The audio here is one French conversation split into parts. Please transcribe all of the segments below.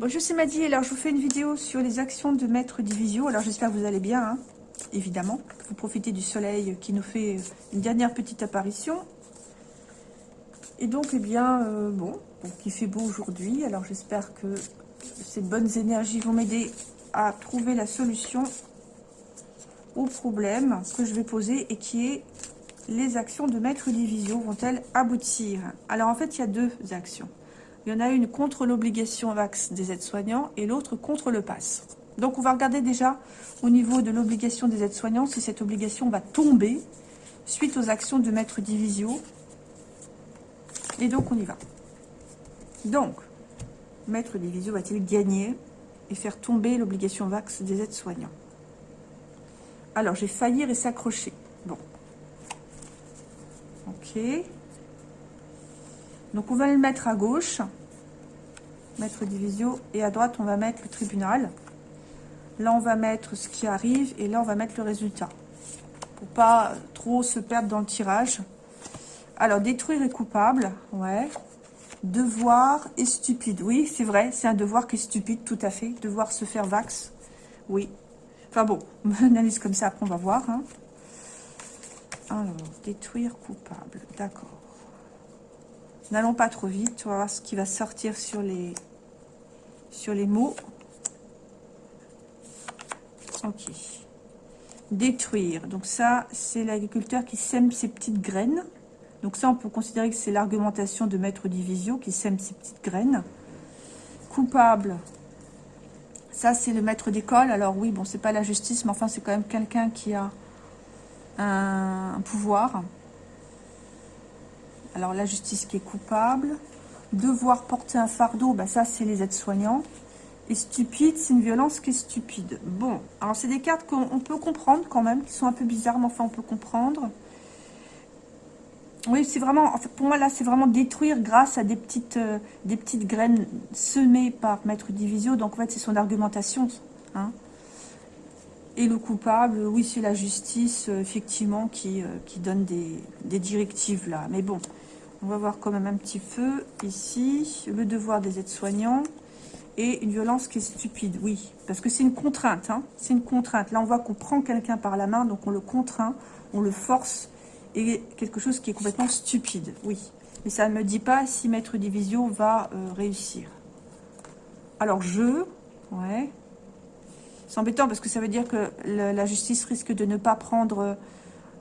Bonjour, c'est Maddy. Alors, je vous fais une vidéo sur les actions de Maître Divisio. Alors, j'espère que vous allez bien, hein, évidemment. Vous profitez du soleil qui nous fait une dernière petite apparition. Et donc, eh bien, euh, bon, il fait beau aujourd'hui. Alors, j'espère que ces bonnes énergies vont m'aider à trouver la solution au problème que je vais poser et qui est les actions de Maître Divisio vont-elles aboutir? Alors, en fait, il y a deux actions. Il y en a une contre l'obligation VAX des aides-soignants et l'autre contre le pass. Donc, on va regarder déjà au niveau de l'obligation des aides-soignants si cette obligation va tomber suite aux actions de Maître Divisio. Et donc, on y va. Donc, Maître Divisio va-t-il gagner et faire tomber l'obligation VAX des aides-soignants? Alors, j'ai faillir et s'accrocher. Bon. Ok. Donc on va le mettre à gauche, mettre divisio, et à droite on va mettre le tribunal. Là on va mettre ce qui arrive, et là on va mettre le résultat. Pour pas trop se perdre dans le tirage. Alors détruire est coupable, ouais. Devoir est stupide, oui c'est vrai, c'est un devoir qui est stupide, tout à fait. Devoir se faire vax, oui. Enfin bon, analyse comme ça, après on va voir. Hein. Alors, détruire coupable, d'accord. N'allons pas trop vite. On va voir ce qui va sortir sur les, mots. Ok. Détruire. Donc ça, c'est l'agriculteur qui sème ses petites graines. Donc ça, on peut considérer que c'est l'argumentation de Maître Divisio qui sème ses petites graines. Coupable. Ça, c'est le maître d'école. Alors oui, bon, c'est pas la justice, mais enfin, c'est quand même quelqu'un qui a un pouvoir. Alors, la justice qui est coupable. Devoir porter un fardeau, bah, ça, c'est les aides-soignants. Et stupide, c'est une violence qui est stupide. Bon, alors c'est des cartes qu'on peut comprendre quand même, qui sont un peu bizarres, mais enfin, on peut comprendre. Oui, c'est vraiment, pour moi, là, c'est vraiment détruire grâce à des petites, euh, des petites graines semées par Maître Divisio. Donc, en fait, c'est son argumentation. Hein. Et le coupable, oui, c'est la justice, euh, effectivement, qui, euh, donne des directives, là. Mais bon, on va voir quand même un petit peu ici. Le devoir des aides-soignants et une violence qui est stupide, oui. Parce que c'est une contrainte, hein. c'est une contrainte. Là, on voit qu'on prend quelqu'un par la main, donc on le contraint, on le force. Et quelque chose qui est complètement stupide, oui. Mais ça ne me dit pas si Maître Division va euh, réussir. Alors, je, ouais. C'est embêtant parce que ça veut dire que la justice risque de ne pas prendre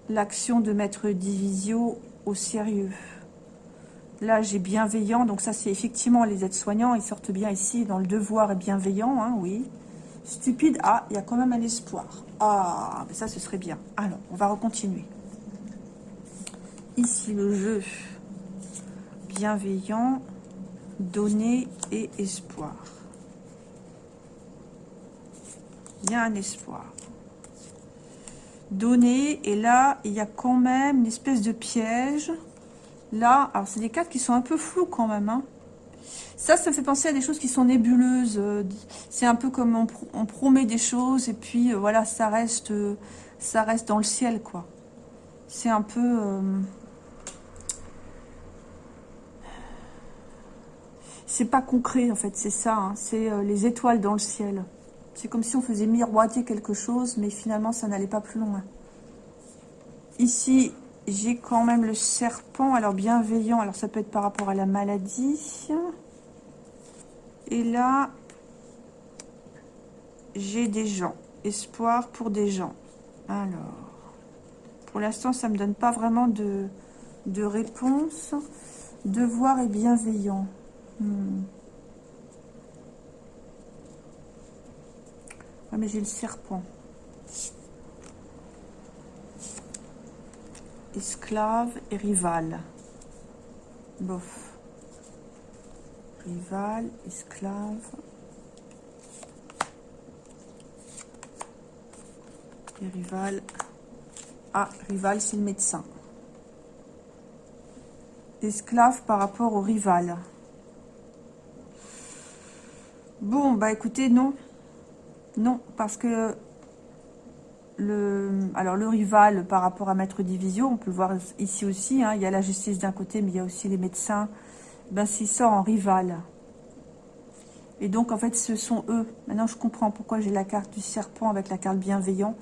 l'action de Maître Divisio au sérieux. Là, j'ai bienveillant. Donc ça, c'est effectivement les aides-soignants. Ils sortent bien ici dans le devoir et bienveillant, hein, oui. Stupide. Ah, il y a quand même un espoir. Ah, ça, ce serait bien. Alors, on va recontinuer. Ici, le jeu bienveillant, donner et espoir. Il y a un espoir. Donner, et là, il y a quand même une espèce de piège. Là, alors c'est des cartes qui sont un peu floues quand même. Hein. Ça, ça fait penser à des choses qui sont nébuleuses. C'est un peu comme on, promet des choses et puis euh, voilà, ça reste, euh, ça reste dans le ciel, quoi. C'est un peu... Euh, c'est pas concret, en fait, c'est ça. Hein. C'est les étoiles dans le ciel. C'est comme si on faisait miroiter quelque chose, mais finalement, ça n'allait pas plus loin. Ici, j'ai quand même le serpent, alors bienveillant, alors ça peut être par rapport à la maladie. Et là, j'ai des gens, espoir pour des gens. Alors, pour l'instant, ça ne me donne pas vraiment de, réponse. Devoir et bienveillant. Hmm. Mais j'ai le serpent. Esclave et rival. Bof. Rival, esclave. Et rival. Ah, rival, c'est le médecin. Esclave par rapport au rival. Bon, bah écoutez, non. Non, parce que alors le rival par rapport à Maître Division, on peut le voir ici aussi, hein, il y a la justice d'un côté, mais il y a aussi les médecins, ben s'il sort en rival. Et donc, en fait, ce sont eux. Maintenant, je comprends pourquoi j'ai la carte du serpent avec la carte bienveillant.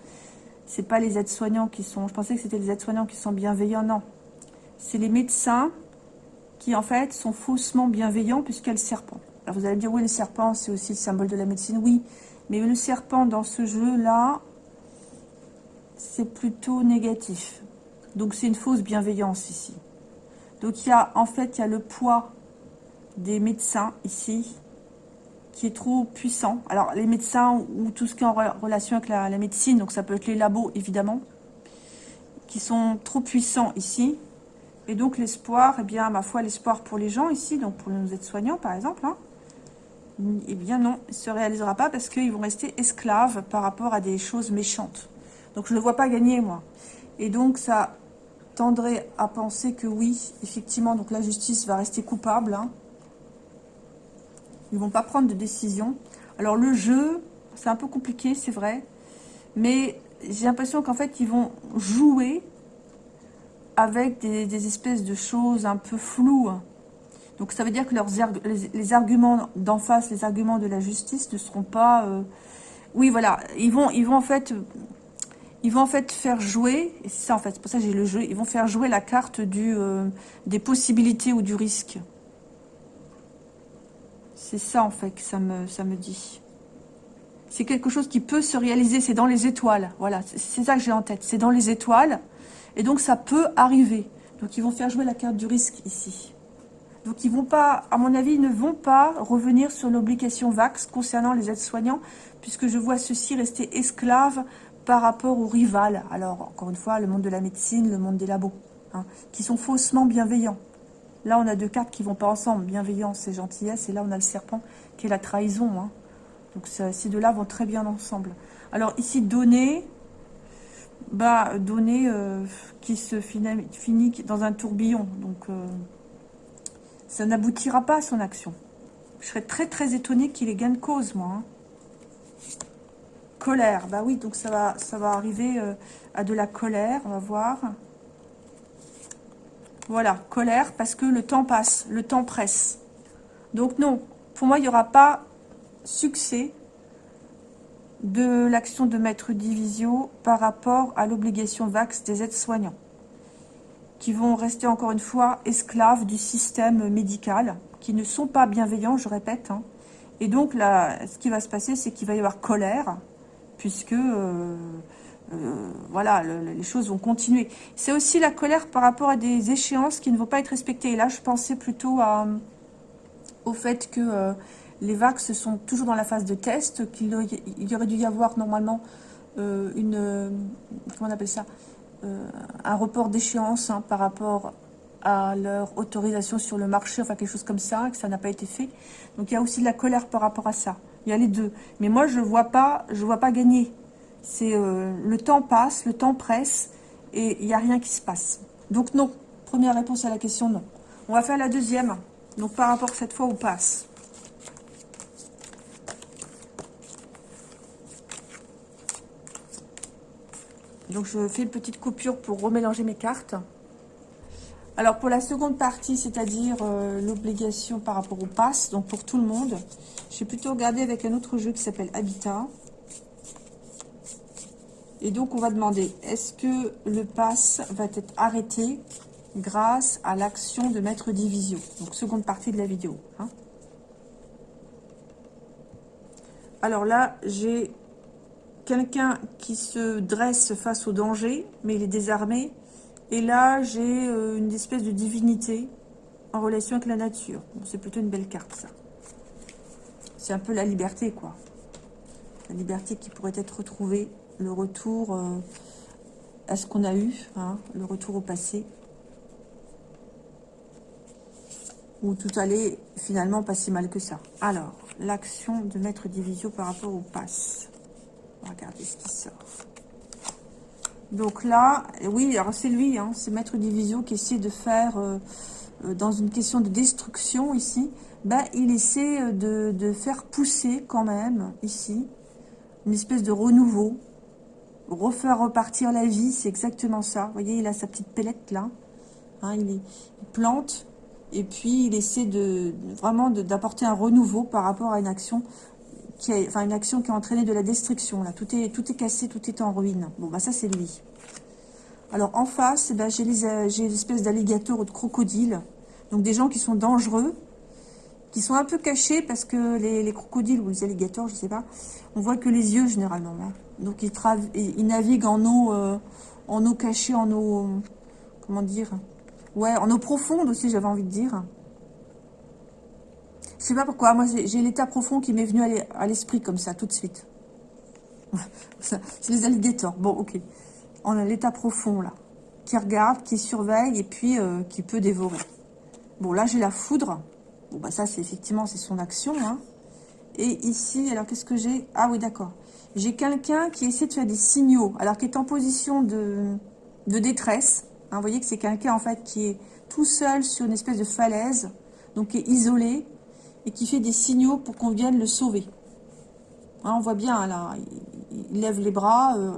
C'est pas les aides-soignants qui sont... Je pensais que c'était les aides-soignants qui sont bienveillants. Non. C'est les médecins qui, en fait, sont faussement bienveillants puisqu'il y a le serpent. Alors, vous allez me dire, oui, le serpent, c'est aussi le symbole de la médecine. Oui, mais le serpent, dans ce jeu-là, c'est plutôt négatif. Donc, c'est une fausse bienveillance ici. Donc, il y a, en fait, il y a le poids des médecins ici qui est trop puissant. Alors, les médecins ou tout ce qui est en relation avec la, médecine, donc ça peut être les labos, évidemment, qui sont trop puissants ici. Et donc, l'espoir, eh bien, ma foi, l'espoir pour les gens ici, donc pour nos aides-soignants, par exemple, hein, eh bien non, il ne se réalisera pas parce qu'ils vont rester esclaves par rapport à des choses méchantes. Donc, je ne le vois pas gagner, moi. Et donc, ça tendrait à penser que oui, effectivement, donc la justice va rester coupable, hein, ils vont pas prendre de décision. Alors le jeu, c'est un peu compliqué, c'est vrai. Mais j'ai l'impression qu'en fait, ils vont jouer avec des, espèces de choses un peu floues. Donc ça veut dire que leurs les, arguments d'en face, les arguments de la justice ne seront pas... Euh, oui, voilà, ils vont, ils vont en fait... Ils vont en fait faire jouer, et c'est ça en fait, c'est pour ça que j'ai le jeu, ils vont faire jouer la carte euh, des possibilités ou du risque. C'est ça, en fait, que ça me, ça me dit. C'est quelque chose qui peut se réaliser, c'est dans les étoiles. Voilà, c'est ça que j'ai en tête. C'est dans les étoiles, et donc ça peut arriver. Donc ils vont faire jouer la carte du risque ici. Donc ils vont pas, à mon avis, ils ne vont pas revenir sur l'obligation VAX concernant les aides-soignants, puisque je vois ceux-ci rester esclaves par rapport aux rivales. Alors, encore une fois, le monde de la médecine, le monde des labos, hein, qui sont faussement bienveillants. Là, on a deux cartes qui vont pas ensemble, bienveillance et gentillesse. Et là, on a le serpent qui est la trahison. Hein. Donc, ces deux-là vont très bien ensemble. Alors, ici, donner, bah, donner euh, qui se finit, dans un tourbillon. Donc, euh, ça n'aboutira pas à son action. Je serais très, très étonnée qu'il ait gain de cause, moi. Hein. Colère, bah oui, donc ça va, ça va arriver euh, à de la colère, on va voir. Voilà, colère parce que le temps passe, le temps presse. Donc non, pour moi, il n'y aura pas succès de l'action de Maître Divisio par rapport à l'obligation VAX des aides-soignants, qui vont rester encore une fois esclaves du système médical, qui ne sont pas bienveillants, je répète. Hein. Et donc, là, ce qui va se passer, c'est qu'il va y avoir colère, puisque... Euh, euh, voilà, les choses vont continuer. C'est aussi la colère par rapport à des échéances qui ne vont pas être respectées. Et là, je pensais plutôt à, au fait que euh, les VAX sont toujours dans la phase de test, qu'il y aurait dû y avoir normalement euh, une... comment on appelle ça Un report d'échéance hein, par rapport à leur autorisation sur le marché, enfin quelque chose comme ça, que ça n'a pas été fait. Donc il y a aussi de la colère par rapport à ça. Il y a les deux. Mais moi, je ne vois, pas, vois pas gagner euh, le temps passe, le temps presse et il n'y a rien qui se passe. Donc non, première réponse à la question, non. On va faire la deuxième, donc par rapport cette fois au passe. Donc je fais une petite coupure pour remélanger mes cartes. Alors pour la seconde partie, c'est-à-dire euh, l'obligation par rapport au pass, donc pour tout le monde, j'ai plutôt regardé avec un autre jeu qui s'appelle Habitat. Et donc, on va demander, est-ce que le pass va être arrêté grâce à l'action de Maître Divisio Donc, seconde partie de la vidéo. Hein. Alors là, j'ai quelqu'un qui se dresse face au danger, mais il est désarmé. Et là, j'ai euh, une espèce de divinité en relation avec la nature. C'est plutôt une belle carte, ça. C'est un peu la liberté, quoi. La liberté qui pourrait être retrouvée le retour euh, à ce qu'on a eu, hein, le retour au passé. Où tout allait finalement pas si mal que ça. Alors, l'action de Maître Divisio par rapport au pass. Regardez ce qui sort. Donc là, oui, alors c'est lui, hein, c'est Maître Divisio qui essaie de faire, euh, euh, dans une question de destruction ici, ben, il essaie de, de faire pousser quand même, ici, une espèce de renouveau, refaire repartir la vie, c'est exactement ça. Vous voyez, il a sa petite pellette là. Hein, il, plante Et puis, il essaie de vraiment d'apporter un renouveau par rapport à une action qui a, une action qui a entraîné de la destruction. Là, tout est, cassé, tout est en ruine. Bon, bah ça, c'est lui. Alors, en face, eh ben, j'ai l'espèce d'alligator ou de crocodile. Donc, des gens qui sont dangereux, qui sont un peu cachés parce que les, crocodiles ou les alligators, je sais pas, on voit que les yeux généralement. Hein. Donc, ils, ils, naviguent en eau, euh, en eau cachée, en eau, comment dire, Ouais, en eau profonde aussi, j'avais envie de dire. Je sais pas pourquoi, moi j'ai l'état profond qui m'est venu à l'esprit comme ça, tout de suite. C'est les alligators, bon ok. On a l'état profond là, qui regarde, qui surveille et puis euh, qui peut dévorer. Bon là j'ai la foudre, bon bah ça c'est effectivement c'est son action. Hein. Et ici, alors qu'est-ce que j'ai? Ah oui d'accord, j'ai quelqu'un qui essaie de faire des signaux, alors qui est en position de, détresse, Hein, vous voyez que c'est quelqu'un en fait qui est tout seul sur une espèce de falaise, donc qui est isolé et qui fait des signaux pour qu'on vienne le sauver. Hein, on voit bien là, il, lève les bras. Euh,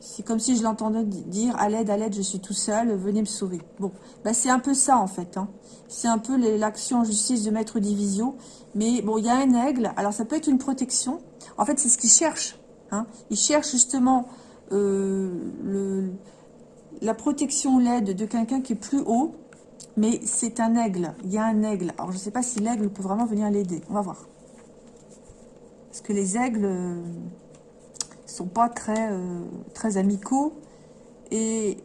c'est comme si je l'entendais dire à l'aide, à l'aide, je suis tout seul, venez me sauver. Bon, bah c'est un peu ça en fait. Hein. C'est un peu l'action en justice de Maître Divisio. Mais bon, il y a un aigle. Alors ça peut être une protection. En fait, c'est ce qu'il cherche. Il cherche justement euh, la protection l'aide de quelqu'un qui est plus haut, mais c'est un aigle. Il y a un aigle. Alors, je ne sais pas si l'aigle peut vraiment venir l'aider. On va voir. Parce que les aigles ne euh, sont pas très, euh, très amicaux. Et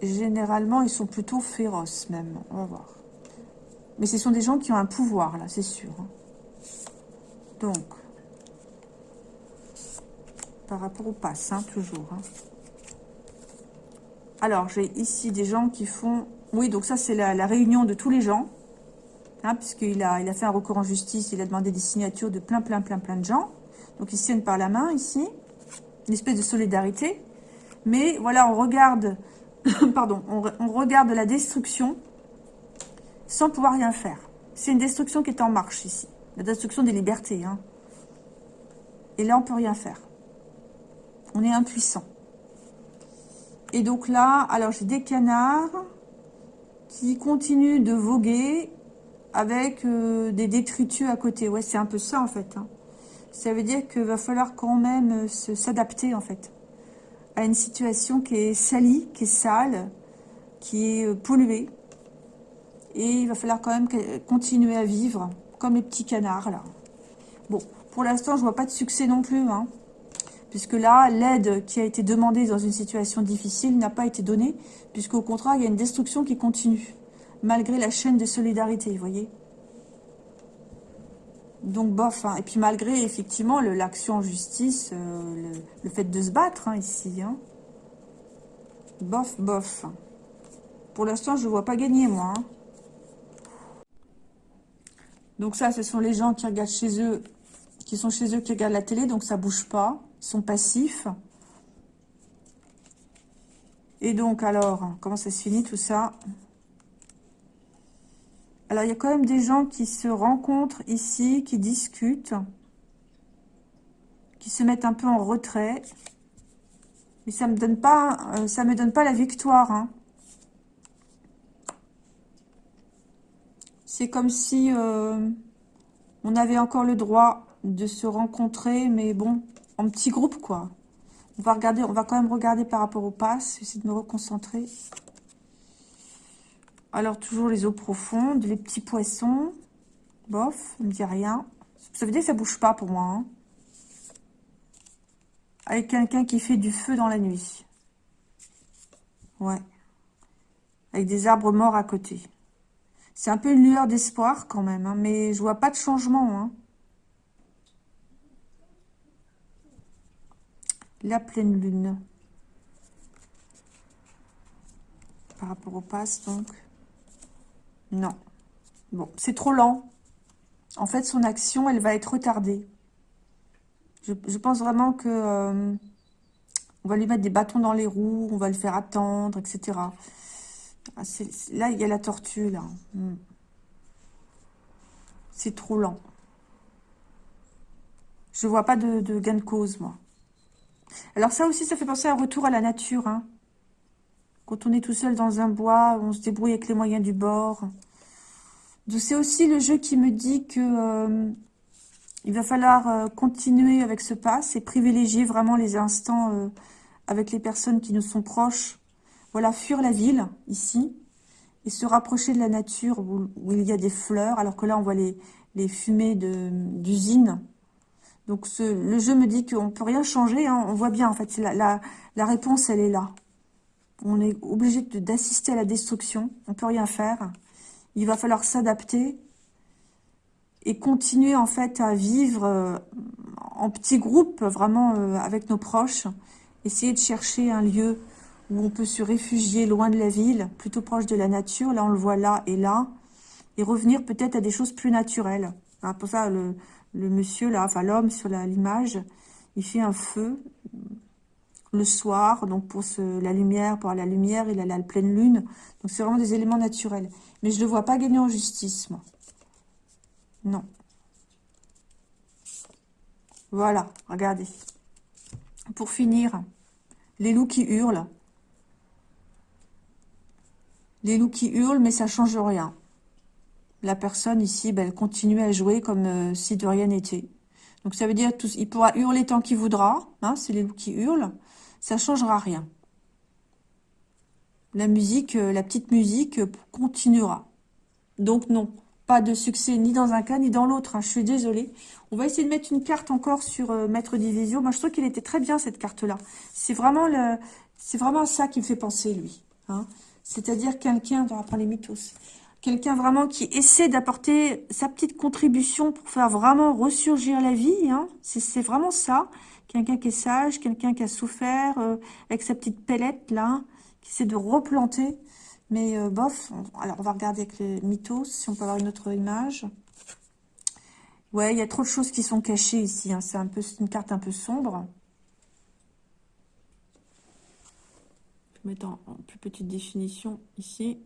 généralement, ils sont plutôt féroces même. On va voir. Mais ce sont des gens qui ont un pouvoir, là, c'est sûr. Hein. Donc, par rapport au pass, hein, toujours. Hein. Alors, j'ai ici des gens qui font... Oui, donc ça, c'est la, réunion de tous les gens. Hein, puisqu'il a, il a fait un recours en justice, il a demandé des signatures de plein, plein, plein, plein de gens. Donc, ils tiennent par la main, ici. Une espèce de solidarité. Mais, voilà, on regarde... pardon, on, regarde la destruction sans pouvoir rien faire. C'est une destruction qui est en marche, ici. La destruction des libertés. Hein. Et là, on peut rien faire. On est impuissant. Et donc là, alors j'ai des canards qui continuent de voguer avec euh, des détritus à côté. Ouais, c'est un peu ça en fait. Hein. Ça veut dire qu'il va falloir quand même euh, s'adapter en fait à une situation qui est salie, qui est sale, qui est euh, polluée. Et il va falloir quand même continuer à vivre comme les petits canards là. Bon, pour l'instant, je vois pas de succès non plus. Hein puisque là, l'aide qui a été demandée dans une situation difficile n'a pas été donnée, puisqu'au contraire, il y a une destruction qui continue, malgré la chaîne de solidarité, vous voyez donc bof, hein. et puis malgré effectivement l'action en justice, euh, le, fait de se battre hein, ici, hein. bof, bof. Pour l'instant, je ne vois pas gagner moi. Donc ça, ce sont les gens qui regardent chez eux, qui sont chez eux, qui regardent la télé, donc ça bouge pas sont passifs. Et donc, alors, comment ça se finit tout ça? Alors, il y a quand même des gens qui se rencontrent ici, qui discutent, qui se mettent un peu en retrait. Mais ça me donne pas, euh, ça me donne pas la victoire. Hein. C'est comme si euh, on avait encore le droit de se rencontrer, mais bon, en petit groupe, quoi. On va regarder, on va quand même regarder par rapport au pass. J'essaie de me reconcentrer. Alors, toujours les eaux profondes, les petits poissons. Bof, ne me dit rien. Ça veut dire que ça bouge pas pour moi. Hein. Avec quelqu'un qui fait du feu dans la nuit. Ouais. Avec des arbres morts à côté. C'est un peu une lueur d'espoir quand même, hein, mais je vois pas de changement. Hein. La pleine lune. Par rapport au pass, donc. Non. Bon, c'est trop lent. En fait, son action, elle va être retardée. Je, pense vraiment que... Euh, on va lui mettre des bâtons dans les roues, on va le faire attendre, etc. Ah, là, il y a la tortue, là. Hmm. C'est trop lent. Je vois pas de, de gain de cause, moi. Alors ça aussi, ça fait penser à un retour à la nature. Hein. Quand on est tout seul dans un bois, on se débrouille avec les moyens du bord. C'est aussi le jeu qui me dit que euh, il va falloir euh, continuer avec ce pass et privilégier vraiment les instants euh, avec les personnes qui nous sont proches. Voilà, fuir la ville, ici, et se rapprocher de la nature où, il y a des fleurs, alors que là, on voit les, les fumées d'usines. Donc, le jeu me dit qu'on peut rien changer. Hein. On voit bien, en fait, la, réponse, elle est là. On est obligé d'assister à la destruction. On peut rien faire. Il va falloir s'adapter et continuer en fait à vivre euh, en petits groupes, vraiment euh, avec nos proches. Essayer de chercher un lieu où on peut se réfugier loin de la ville, plutôt proche de la nature. Là, on le voit là et là. Et revenir peut-être à des choses plus naturelles. Pour ça, le, monsieur, là, enfin l'homme sur l'image, il fait un feu le soir, donc pour la lumière, pour la lumière, il a la pleine lune. Donc c'est vraiment des éléments naturels. Mais je ne le vois pas gagner en justice, moi. Non. Voilà, regardez. Pour finir, les loups qui hurlent. Les loups qui hurlent, mais ça change rien. La personne ici, ben, elle continue à jouer comme euh, si de rien n'était. Donc ça veut dire il pourra hurler tant qu'il voudra. Hein, c'est les loups qui hurlent. Ça changera rien. La musique, euh, la petite musique euh, continuera. Donc non. Pas de succès ni dans un cas ni dans l'autre. Hein. Je suis désolée. On va essayer de mettre une carte encore sur Maître Division. Moi, je trouve qu'il était très bien, cette carte-là. C'est vraiment le, c'est vraiment ça qui me fait penser, lui. Hein. C'est-à-dire quelqu'un, on va les mythos, quelqu'un vraiment qui essaie d'apporter sa petite contribution pour faire vraiment ressurgir la vie. Hein. C'est vraiment ça. Quelqu'un qui est sage, quelqu'un qui a souffert, euh, avec sa petite pellette, là, qui essaie de replanter. Mais euh, bof, alors on va regarder avec les mythos, si on peut avoir une autre image. Ouais, il y a trop de choses qui sont cachées ici. Hein. C'est une carte un peu sombre. Je vais mettre en, plus petite définition ici.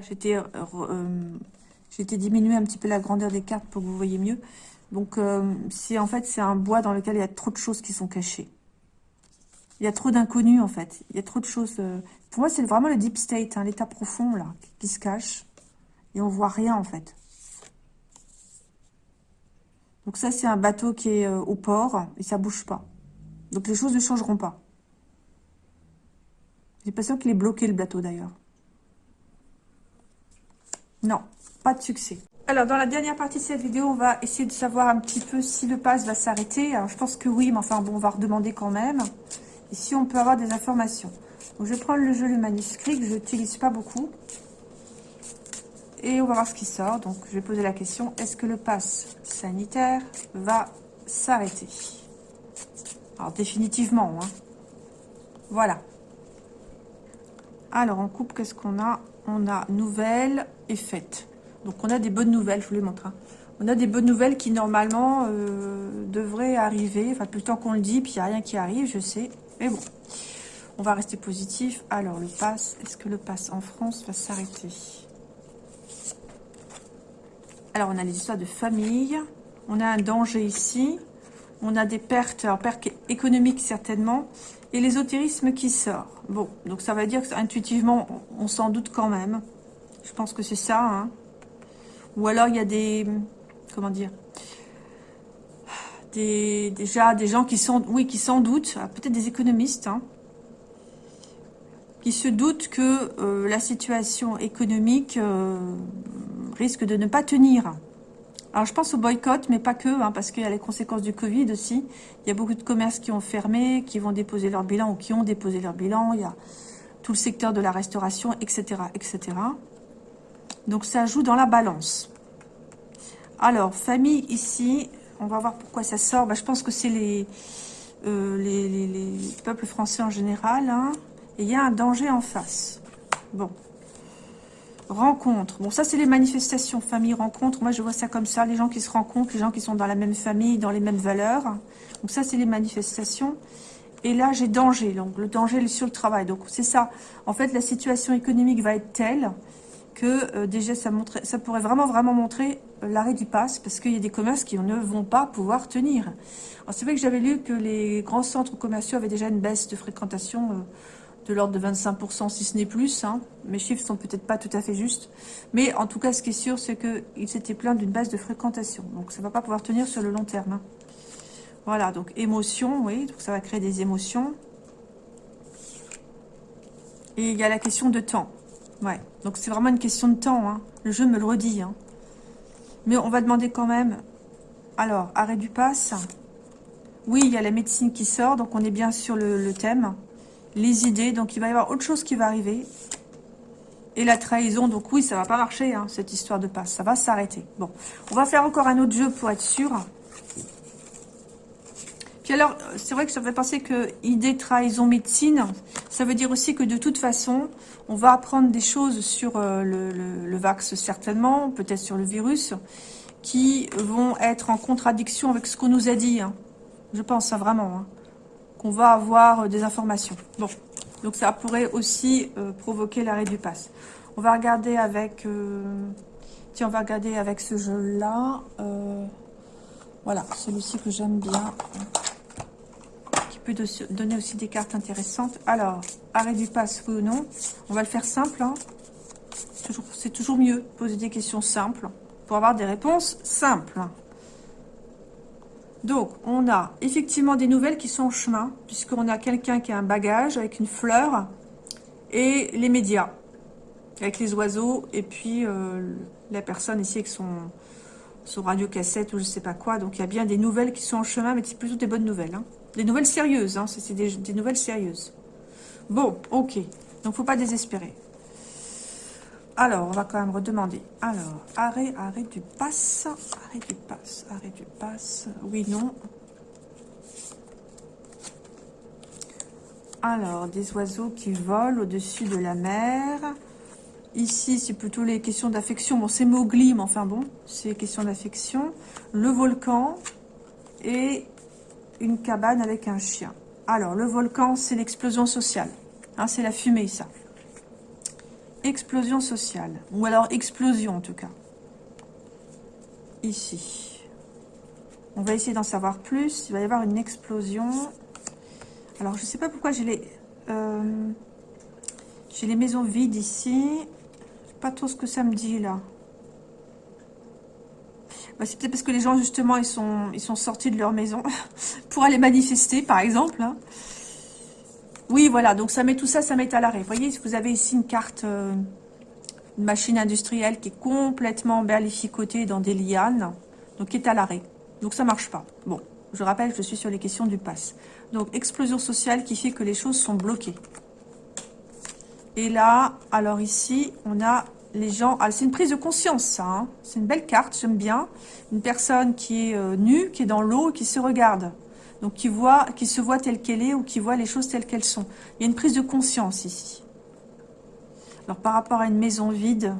J'étais euh, euh, diminuer un petit peu la grandeur des cartes pour que vous voyez mieux. Donc, euh, c'est en fait, c'est un bois dans lequel il y a trop de choses qui sont cachées. Il y a trop d'inconnus, en fait. Il y a trop de choses... Euh, pour moi, c'est vraiment le deep state, hein, l'état profond, là, qui se cache. Et on voit rien, en fait. Donc ça, c'est un bateau qui est euh, au port, et ça bouge pas. Donc les choses ne changeront pas. J'ai l'impression qu'il est bloqué, le bateau, d'ailleurs. Non, pas de succès. Alors, dans la dernière partie de cette vidéo, on va essayer de savoir un petit peu si le pass va s'arrêter. Je pense que oui, mais enfin, bon, on va redemander quand même. Si on peut avoir des informations. Donc, je prendre le jeu, le manuscrit, que je n'utilise pas beaucoup. Et on va voir ce qui sort. Donc, je vais poser la question, est-ce que le pass sanitaire va s'arrêter? Alors, définitivement, hein. Voilà. Alors, en coupe, qu'est-ce qu'on a? On a nouvelles et faites. Donc on a des bonnes nouvelles, je vous les montre. Hein. On a des bonnes nouvelles qui normalement euh, devraient arriver. Enfin, plus le temps qu'on le dit, puis il n'y a rien qui arrive, je sais. Mais bon, on va rester positif. Alors, le pass, est-ce que le pass en France va s'arrêter? Alors, on a les histoires de famille. On a un danger ici. On a des pertes, pertes économiques certainement. Et l'ésotérisme qui sort. Bon, donc ça va dire que intuitivement, on s'en doute quand même. Je pense que c'est ça. Hein. Ou alors il y a des... Comment dire des, Déjà des gens qui sont... Oui, qui s'en doutent. Ah, peut-être des économistes. Hein, qui se doutent que euh, la situation économique euh, risque de ne pas tenir. Alors, je pense au boycott, mais pas que, hein, parce qu'il y a les conséquences du Covid aussi. Il y a beaucoup de commerces qui ont fermé, qui vont déposer leur bilan ou qui ont déposé leur bilan. Il y a tout le secteur de la restauration, etc., etc. Donc ça joue dans la balance. Alors, famille ici, on va voir pourquoi ça sort. Bah, je pense que c'est euh, les, les, peuples français en général. Hein. Et il y a un danger en face. Bon. Rencontre. Bon, ça, c'est les manifestations. Famille, rencontre. Moi, je vois ça comme ça. Les gens qui se rencontrent, les gens qui sont dans la même famille, dans les mêmes valeurs. Donc ça, c'est les manifestations. Et là, j'ai danger. Donc, le danger est sur le travail. Donc, c'est ça. En fait, la situation économique va être telle que euh, déjà ça, pourrait vraiment vraiment montrer euh, l'arrêt du pass parce qu'il y a des commerces qui ne vont pas pouvoir tenir. C'est vrai que j'avais lu que les grands centres commerciaux avaient déjà une baisse de fréquentation euh, de l'ordre de 25% si ce n'est plus. Hein. Mes chiffres sont peut-être pas tout à fait justes. Mais en tout cas, ce qui est sûr, c'est qu'ils s'étaient plaints d'une baisse de fréquentation. Donc ça ne va pas pouvoir tenir sur le long terme. Hein. Voilà, donc émotion, oui, donc ça va créer des émotions. Et il y a la question de temps. Ouais, donc c'est vraiment une question de temps. Hein. Le jeu me le redit. Hein. Mais on va demander quand même... Alors, arrêt du pass. Oui, il y a la médecine qui sort, donc on est bien sur le, thème. Les idées, donc il va y avoir autre chose qui va arriver. Et la trahison, donc oui, ça va pas marcher, hein, cette histoire de passe. Ça va s'arrêter. Bon, on va faire encore un autre jeu pour être sûr. Puis alors, c'est vrai que ça fait penser que idée, trahison, médecine, ça veut dire aussi que de toute façon, on va apprendre des choses sur euh, le, le, vax certainement, peut-être sur le virus, qui vont être en contradiction avec ce qu'on nous a dit. Hein. Je pense ça vraiment, hein, qu'on va avoir euh, des informations. Bon, donc ça pourrait aussi euh, provoquer l'arrêt du pass. On va regarder avec... tiens, on va regarder avec ce jeu-là. voilà, celui-ci que j'aime bien peut donner aussi des cartes intéressantes. Alors, arrêt du pass, oui ou non On va le faire simple. Hein. C'est toujours, mieux de poser des questions simples pour avoir des réponses simples. Donc, on a effectivement des nouvelles qui sont en chemin, puisqu'on a quelqu'un qui a un bagage avec une fleur et les médias, avec les oiseaux, et puis euh, la personne ici avec son, son radio-cassette ou je sais pas quoi. Donc, il y a bien des nouvelles qui sont en chemin, mais c'est plutôt des bonnes nouvelles. Hein. Des nouvelles sérieuses, hein, c'est des, nouvelles sérieuses. Bon, ok. Donc, faut pas désespérer. Alors, on va quand même redemander. Alors, arrêt, arrêt du pass. Arrêt du pass, arrêt du pass. Oui, non. Alors, des oiseaux qui volent au-dessus de la mer. Ici, c'est plutôt les questions d'affection. Bon, c'est Mowgli, mais enfin bon, c'est questions d'affection. Le volcan et une cabane avec un chien. Alors, le volcan, c'est l'explosion sociale. Hein, c'est la fumée, ça. Explosion sociale. Ou alors explosion, en tout cas. Ici. On va essayer d'en savoir plus. Il va y avoir une explosion. Alors, je ne sais pas pourquoi j'ai les... Euh, j'ai les maisons vides ici. Pas trop ce que ça me dit, là. Bah, c'est peut-être parce que les gens, justement, ils sont, ils sont sortis de leur maison pour aller manifester, par exemple. Hein. Oui, voilà, donc ça met tout ça, ça met à l'arrêt. Vous voyez, vous avez ici une carte, euh, une machine industrielle qui est complètement berlificotée dans des lianes, donc qui est à l'arrêt. Donc ça marche pas. Bon, je rappelle, je suis sur les questions du pass. Donc, explosion sociale qui fait que les choses sont bloquées. Et là, alors ici, on a les gens... Ah, c'est une prise de conscience, ça. Hein. C'est une belle carte, j'aime bien. Une personne qui est euh, nue, qui est dans l'eau, qui se regarde. Donc, qui, voit, qui se voit telle qu'elle est ou qui voit les choses telles qu'elles sont. Il y a une prise de conscience ici. Alors, par rapport à une maison vide,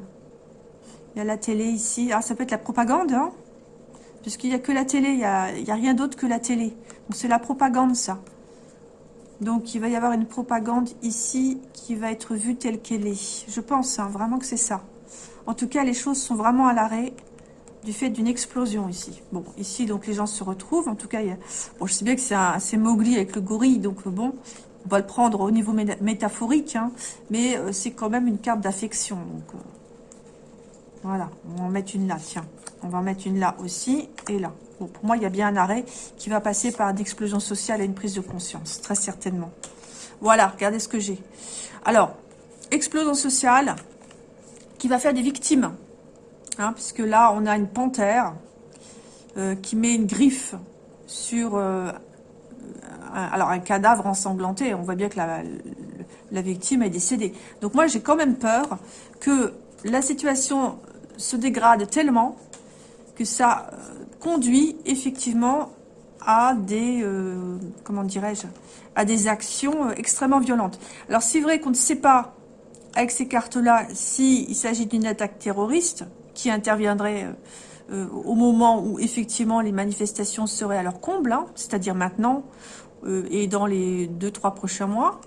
il y a la télé ici. Ah, ça peut être la propagande, hein Puisqu'il n'y a que la télé, il n'y a, a rien d'autre que la télé. Donc, c'est la propagande, ça. Donc, il va y avoir une propagande ici qui va être vue telle qu'elle est. Je pense hein, vraiment que c'est ça. En tout cas, les choses sont vraiment à l'arrêt du fait d'une explosion ici. Bon, ici, donc, les gens se retrouvent. En tout cas, bon, je sais bien que c'est Mowgli avec le gorille, donc bon, on va le prendre au niveau métaphorique, hein, mais euh, c'est quand même une carte d'affection. Euh, voilà, on va en mettre une là, tiens. On va en mettre une là aussi, et là. Pour moi, il y a bien un arrêt qui va passer par une explosion sociale et une prise de conscience, très certainement. Voilà, regardez ce que j'ai. Alors, explosion sociale qui va faire des victimes. Hein, puisque là, on a une panthère euh, qui met une griffe sur euh, un, alors un cadavre ensanglanté. On voit bien que la, la victime est décédée. Donc moi, j'ai quand même peur que la situation se dégrade tellement que ça euh, conduit effectivement à des, euh, comment dirais-je, à des actions euh, extrêmement violentes. Alors c'est vrai qu'on ne sait pas avec ces cartes-là s'il s'agit d'une attaque terroriste qui interviendrait au moment où effectivement les manifestations seraient à leur comble, hein, c'est-à-dire maintenant et dans les deux trois prochains mois,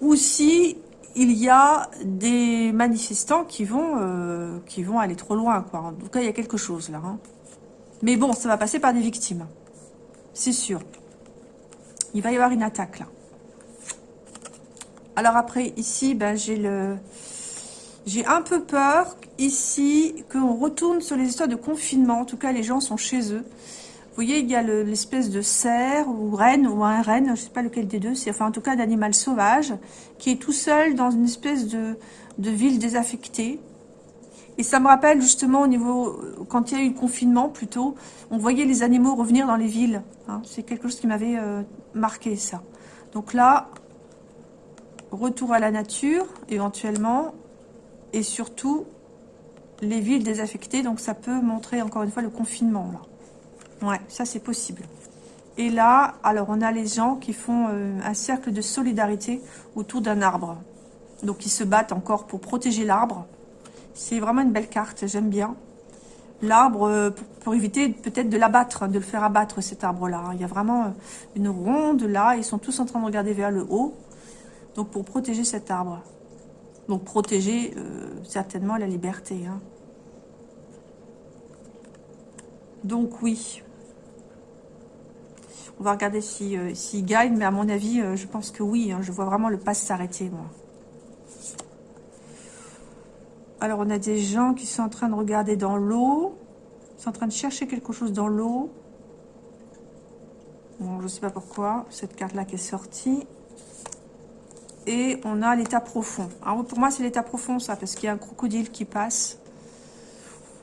ou si y a des manifestants qui vont, euh, aller trop loin. En tout cas, il y a quelque chose là. Hein. Mais bon, ça va passer par des victimes. C'est sûr. Il va y avoir une attaque là. Alors après, ici, ben, j'ai le... J'ai un peu peur, ici, qu'on retourne sur les histoires de confinement. En tout cas, les gens sont chez eux. Vous voyez, il y a l'espèce de cerf ou reine, ou un renne, je ne sais pas lequel des deux, c'est enfin en tout cas d'animal sauvage, qui est tout seul dans une espèce de, de ville désaffectée. Et ça me rappelle justement au niveau, quand il y a eu le confinement plutôt, on voyait les animaux revenir dans les villes. Hein. C'est quelque chose qui m'avait euh, marqué ça. Donc là, retour à la nature éventuellement, et surtout les villes désaffectées, donc ça peut montrer encore une fois le confinement là. Ouais, ça c'est possible. Et là, alors on a les gens qui font euh, un cercle de solidarité autour d'un arbre. Donc ils se battent encore pour protéger l'arbre. C'est vraiment une belle carte, j'aime bien. L'arbre, euh, pour, éviter peut-être de l'abattre, de le faire abattre cet arbre-là. Il y a vraiment euh, une ronde là, ils sont tous en train de regarder vers le haut. Donc pour protéger cet arbre. Donc protéger euh, certainement la liberté. Hein. Donc oui. On va regarder s'il si, gagne, mais à mon avis, je pense que oui. Hein. je vois vraiment le pass s'arrêter, moi. Alors, on a des gens qui sont en train de regarder dans l'eau. Sont en train de chercher quelque chose dans l'eau. Bon, je ne sais pas pourquoi. Cette carte-là qui est sortie et on a l'état profond. Alors pour moi, c'est l'état profond, ça, parce qu'il y a un crocodile qui passe.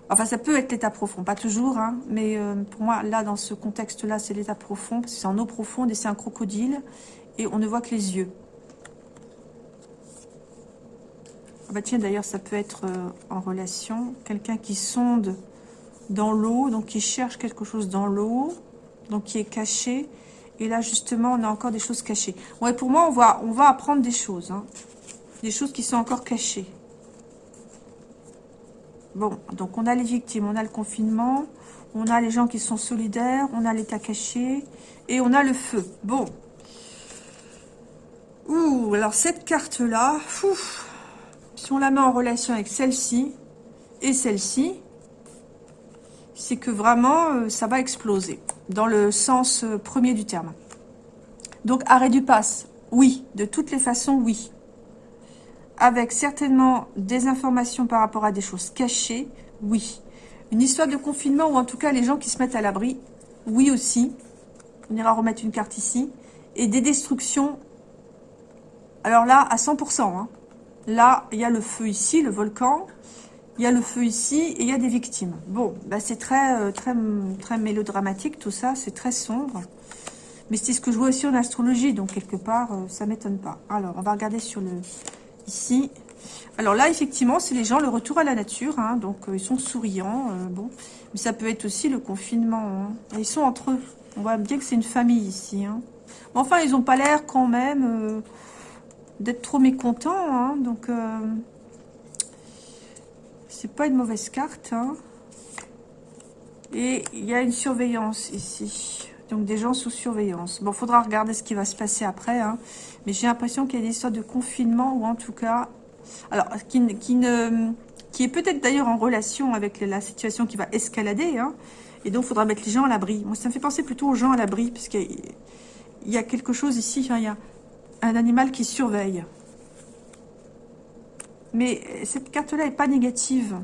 Enfin, ça peut être l'état profond, pas toujours, hein, mais euh, pour moi, là, dans ce contexte-là, c'est l'état profond, parce que c'est en eau profonde et c'est un crocodile, et on ne voit que les yeux. Ah bah tiens, d'ailleurs, ça peut être euh, en relation, quelqu'un qui sonde dans l'eau, donc qui cherche quelque chose dans l'eau, donc qui est caché, et là, justement, on a encore des choses cachées. Ouais, pour moi, on va, apprendre des choses. Hein. Des choses qui sont encore cachées. Bon, donc on a les victimes, on a le confinement, on a les gens qui sont solidaires, on a l'état caché, et on a le feu. Bon. Ouh, alors cette carte-là, si on la met en relation avec celle-ci et celle-ci, c'est que vraiment, euh, ça va exploser, dans le sens euh, premier du terme. Donc, arrêt du pass, oui, de toutes les façons, oui. Avec certainement des informations par rapport à des choses cachées, oui. Une histoire de confinement, ou en tout cas les gens qui se mettent à l'abri, oui aussi. On ira remettre une carte ici. Et des destructions, alors là, à 100%. Hein. Là, il y a le feu ici, le volcan. Il y a le feu ici et il y a des victimes. Bon, bah c'est très, euh, très, très mélodramatique tout ça, c'est très sombre. Mais c'est ce que je vois aussi en astrologie, donc quelque part, euh, ça m'étonne pas. Alors, on va regarder sur le... Ici. Alors là, effectivement, c'est les gens, le retour à la nature, hein, donc euh, ils sont souriants, bon. Mais ça peut être aussi le confinement. Hein. Ils sont entre eux. On voit bien que c'est une famille ici. Hein. enfin, ils n'ont pas l'air quand même d'être trop mécontents, hein, donc... C'est pas une mauvaise carte. Hein. Et il y a une surveillance ici. Donc des gens sous surveillance. Bon, faudra regarder ce qui va se passer après. Hein. Mais j'ai l'impression qu'il y a des histoires de confinement ou en tout cas... Alors, qui, ne, est peut-être d'ailleurs en relation avec la situation qui va escalader. Et donc, il faudra mettre les gens à l'abri. Moi, ça me fait penser plutôt aux gens à l'abri. Puisqu'il y a quelque chose ici. Un animal qui surveille. Mais cette carte-là n'est pas négative.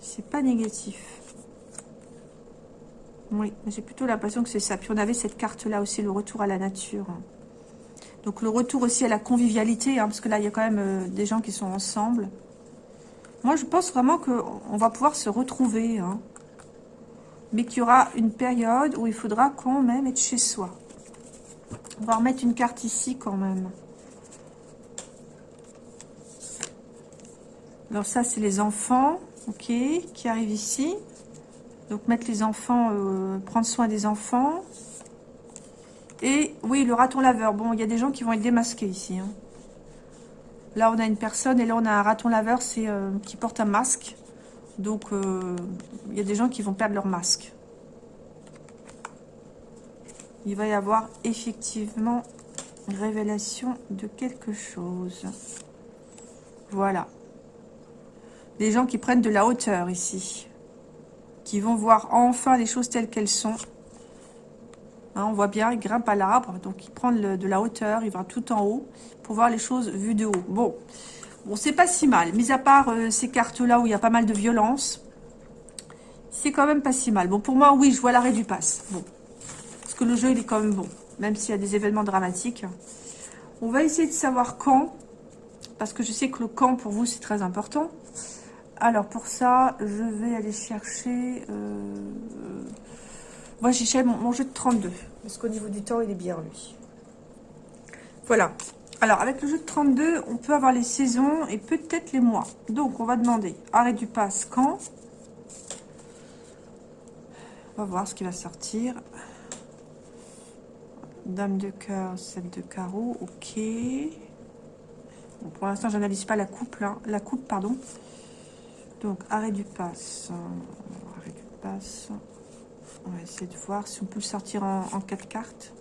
C'est pas négatif. Oui, j'ai plutôt l'impression que c'est ça. Puis on avait cette carte-là aussi, le retour à la nature. Donc le retour aussi à la convivialité, hein, parce que là, il y a quand même euh, des gens qui sont ensemble. Moi, je pense vraiment qu'on va pouvoir se retrouver. Hein. Mais qu'il y aura une période où il faudra quand même être chez soi. On va remettre une carte ici quand même. Alors ça, c'est les enfants, ok, qui arrivent ici. Donc mettre les enfants, euh, prendre soin des enfants. Et oui, le raton laveur. Bon, il y a des gens qui vont être démasqués ici. Hein. Là, on a une personne et là, on a un raton laveur euh, qui porte un masque. Donc, euh, il y a des gens qui vont perdre leur masque. il va y avoir effectivement révélation de quelque chose. Voilà. Des gens qui prennent de la hauteur ici. Qui vont voir enfin les choses telles qu'elles sont. Hein, on voit bien, il grimpe à l'arbre, donc il prend de la hauteur, il va tout en haut pour voir les choses vues de haut. Bon, bon c'est pas si mal. Mis à part euh, ces cartes-là où il y a pas mal de violence, c'est quand même pas si mal. Bon, pour moi, oui, je vois l'arrêt du pass. Bon, parce que le jeu, il est quand même bon, même s'il y a des événements dramatiques. On va essayer de savoir quand, parce que je sais que le quand, pour vous, c'est très important. Alors, pour ça, je vais aller chercher... Euh, moi, j'ai mon, mon, jeu de 32, parce qu'au niveau du temps, il est bien, lui. Voilà. Alors, avec le jeu de 32, on peut avoir les saisons et peut-être les mois. Donc, on va demander arrêt du pass quand? On va voir ce qui va sortir. Dame de cœur, 7 de carreau, ok. pour l'instant, j'analyse pas la coupe, là. La coupe, pardon. Donc, arrêt du pass. Arrêt du pass. On va essayer de voir si on peut le sortir en, en 4 cartes.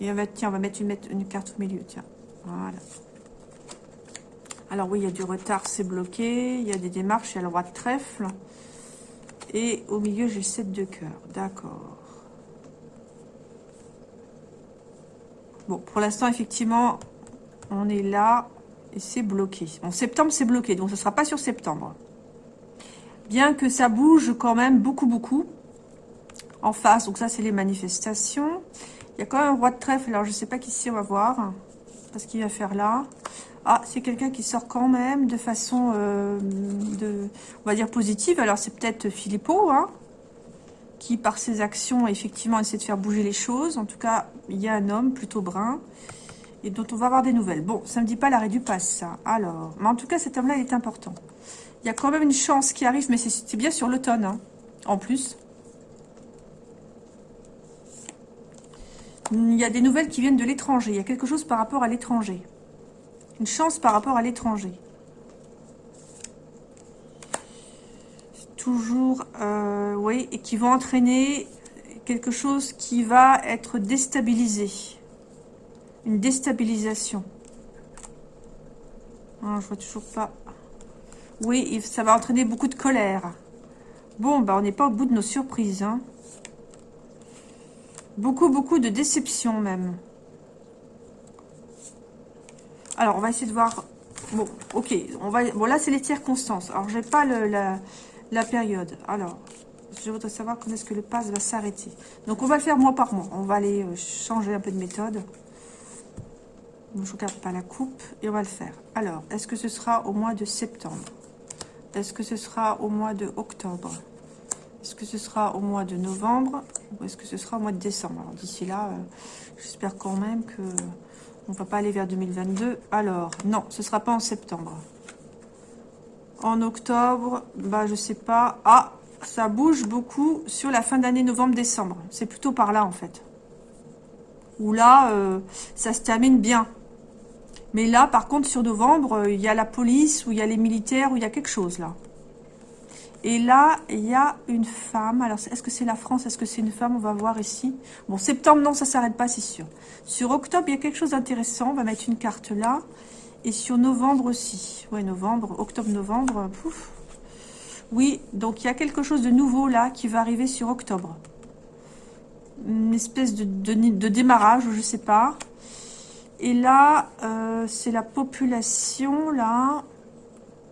Et on va, tiens, on va mettre une, carte au milieu, tiens. Voilà. Alors oui, il y a du retard, c'est bloqué. Il y a des démarches, il y a le roi de trèfle. Et au milieu, j'ai le 7 de cœur. D'accord. Bon, pour l'instant, effectivement, on est là et c'est bloqué. En septembre, c'est bloqué, donc ce ne sera pas sur septembre. Bien que ça bouge quand même beaucoup, beaucoup en face. Donc ça, c'est les manifestations. Il y a quand même un roi de trèfle. Alors, je ne sais pas qui c'est, on va voir. Parce qu'il va faire là. Ah, c'est quelqu'un qui sort quand même de façon, euh, de, on va dire, positive. Alors, c'est peut-être Philippot, hein, qui, par ses actions, effectivement, essaie de faire bouger les choses. En tout cas, il y a un homme plutôt brun et dont on va avoir des nouvelles. Bon, ça ne me dit pas l'arrêt du pass, ça. Alors, mais en tout cas, cet homme-là, est important. Il y a quand même une chance qui arrive, mais c'est bien sur l'automne, hein, en plus. Il y a des nouvelles qui viennent de l'étranger. Il y a quelque chose par rapport à l'étranger. Une chance par rapport à l'étranger. Toujours, euh, oui, et qui vont entraîner quelque chose qui va être déstabilisé. Une déstabilisation. Ah, je vois toujours pas. Oui, ça va entraîner beaucoup de colère. Bon, bah on n'est pas au bout de nos surprises. Hein. Beaucoup, beaucoup de déception même. Alors, on va essayer de voir... Bon, ok. On va... Bon, là, c'est les circonstances. Alors, j'ai pas la, période. Alors, je voudrais savoir quand est-ce que le pass va s'arrêter. Donc, on va le faire mois par mois. On va aller euh, changer un peu de méthode. je ne regarde pas la coupe. Et on va le faire. Alors, est-ce que ce sera au mois de septembre? Est-ce que ce sera au mois de octobre? Est-ce que ce sera au mois de novembre ou est-ce que ce sera au mois de décembre Alors d'ici là, euh, j'espère quand même que on va pas aller vers 2022. Alors, non, ce sera pas en septembre. En octobre, bah je sais pas. Ah, ça bouge beaucoup sur la fin d'année novembre-décembre. C'est plutôt par là en fait. Où là, euh, ça se termine bien. Mais là, par contre, sur novembre, euh, il y a la police, ou il y a les militaires, ou il y a quelque chose là. Et là, il y a une femme. Alors, est-ce que c'est la France? Est-ce que c'est une femme? On va voir ici. Bon, septembre, non, ça s'arrête pas, c'est sûr. Sur octobre, il y a quelque chose d'intéressant. On va mettre une carte là. Et sur novembre aussi. Ouais, novembre, octobre-novembre. Pouf. Oui, donc il y a quelque chose de nouveau là qui va arriver sur octobre. Une espèce de, démarrage, je sais pas. Et là, euh, c'est la population, là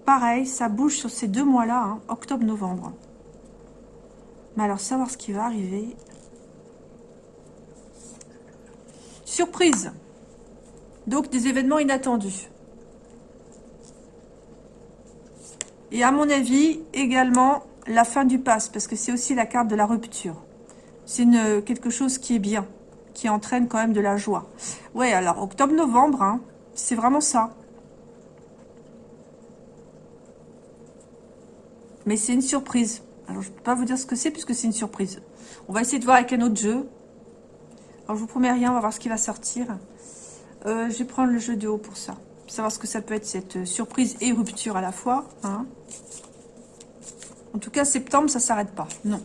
pareil, ça bouge sur ces deux mois-là, hein, octobre-novembre. Mais alors, savoir ce qui va arriver. Surprise. Donc, des événements inattendus. Et à mon avis, également, la fin du pass, parce que c'est aussi la carte de la rupture. C'est quelque chose qui est bien, qui entraîne quand même de la joie. Ouais, alors, octobre-novembre, hein, c'est vraiment ça. Mais c'est une surprise. Alors, je ne peux pas vous dire ce que c'est puisque c'est une surprise. On va essayer de voir avec un autre jeu. Alors, je vous promets rien, on va voir ce qui va sortir. Euh, je vais prendre le jeu de haut pour ça. Savoir ce que ça peut être, cette surprise et rupture à la fois. Hein. En tout cas, septembre, ça ne s'arrête pas. Non.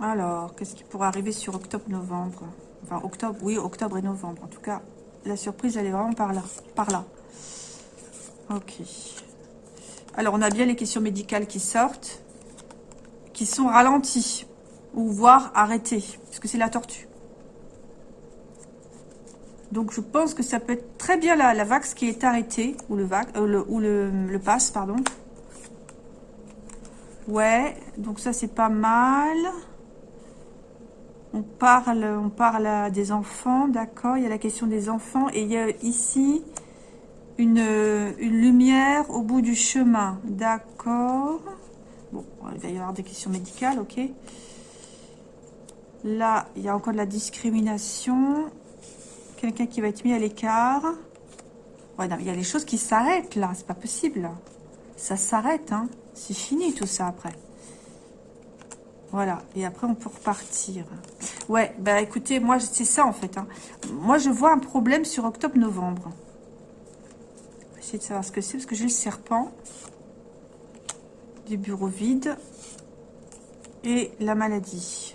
Alors, qu'est-ce qui pourrait arriver sur octobre-novembre Enfin, octobre, oui, octobre et novembre. En tout cas, la surprise, elle est vraiment par là. Par là. Ok. Alors, on a bien les questions médicales qui sortent, qui sont ralenties, ou voire arrêtées, puisque c'est la tortue. Donc, je pense que ça peut être très bien la, la vax qui est arrêtée, ou le, vac, euh, ou le, le pass, pardon. Ouais, donc ça, c'est pas mal. On parle, on parle des enfants, d'accord Il y a la question des enfants. Et il y a ici une, une lumière au bout du chemin, d'accord Bon, il va y avoir des questions médicales, ok Là, il y a encore de la discrimination. Quelqu'un qui va être mis à l'écart. Ouais, non, il y a les choses qui s'arrêtent, là. C'est pas possible. Ça s'arrête, hein. C'est fini, tout ça, après. Voilà, et après on peut repartir. Ouais, bah écoutez, moi c'est ça en fait. Hein. Moi je vois un problème sur octobre-novembre. Essayer de savoir ce que c'est, parce que j'ai le serpent. Du bureau vide. Et la maladie.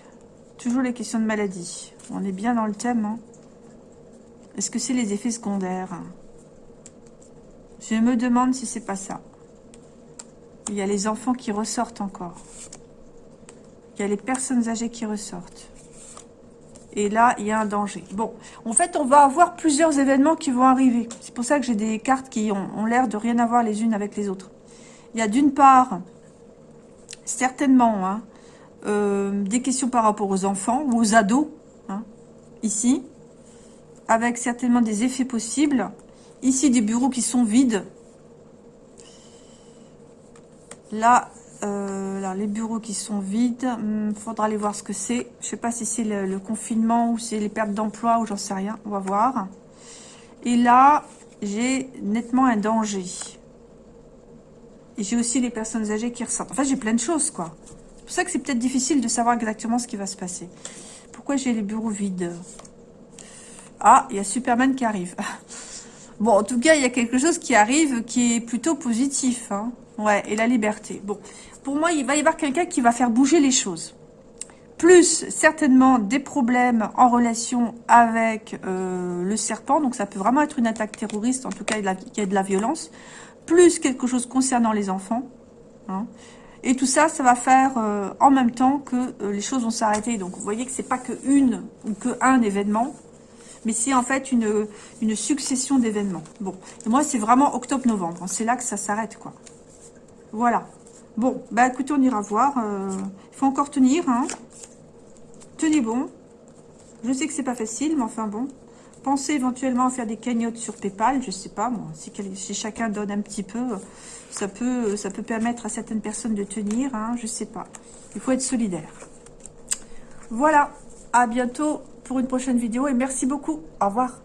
Toujours les questions de maladie. On est bien dans le thème. Hein. Est-ce que c'est les effets secondaires? Je me demande si c'est pas ça. Il y a les enfants qui ressortent encore. Il y a les personnes âgées qui ressortent. Et là, il y a un danger. Bon, en fait, on va avoir plusieurs événements qui vont arriver. C'est pour ça que j'ai des cartes qui ont, l'air de rien avoir les unes avec les autres. Il y a d'une part, certainement, hein, euh, des questions par rapport aux enfants ou aux ados, hein, ici, avec certainement des effets possibles. Ici, des bureaux qui sont vides. Là, euh, les bureaux qui sont vides, il hmm, faudra aller voir ce que c'est. Je ne sais pas si c'est le, confinement ou c'est les pertes d'emploi ou j'en sais rien. On va voir. Et là, j'ai nettement un danger. Et j'ai aussi les personnes âgées qui ressortent. En fait, j'ai plein de choses, quoi. C'est pour ça que c'est peut-être difficile de savoir exactement ce qui va se passer. Pourquoi j'ai les bureaux vides? Ah, il y a Superman qui arrive. bon, en tout cas, il y a quelque chose qui arrive qui est plutôt positif. Hein. Ouais, et la liberté. Bon, pour moi, il va y avoir quelqu'un qui va faire bouger les choses. Plus, certainement, des problèmes en relation avec euh, le serpent. Donc, ça peut vraiment être une attaque terroriste. En tout cas, il y a de la violence. Plus, quelque chose concernant les enfants. Hein. Et tout ça, ça va faire euh, en même temps que euh, les choses vont s'arrêter. Donc, vous voyez que c'est pas que une ou que un événement, mais c'est en fait une, succession d'événements. Bon, et moi, c'est vraiment octobre-novembre. C'est là que ça s'arrête, quoi. Voilà. Bon, bah écoutez, on ira voir. Euh, il faut encore tenir. Hein. Tenez bon. Je sais que c'est pas facile, mais enfin bon. Pensez éventuellement à faire des cagnottes sur Paypal, je sais pas. Si, chacun donne un petit peu, ça peut, ça peut permettre à certaines personnes de tenir, hein, je sais pas. Il faut être solidaire. Voilà, à bientôt pour une prochaine vidéo et merci beaucoup. Au revoir.